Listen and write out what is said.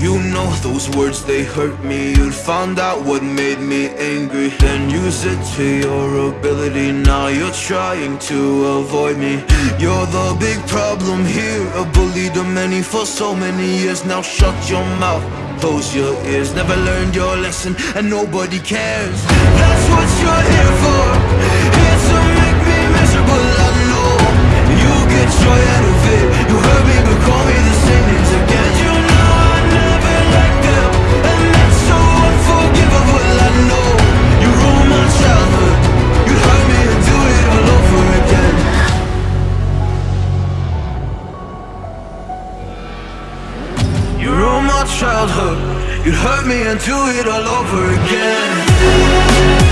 You know those words, they hurt me. You'd found out what made me angry. Then use it to your ability. Now you're trying to avoid me. You're the big problem here. A bully to many for so many years. Now shut your mouth, close your ears. Never learned your lesson and nobody cares. That's what you're here for my childhood. You'd hurt me and do it all over again.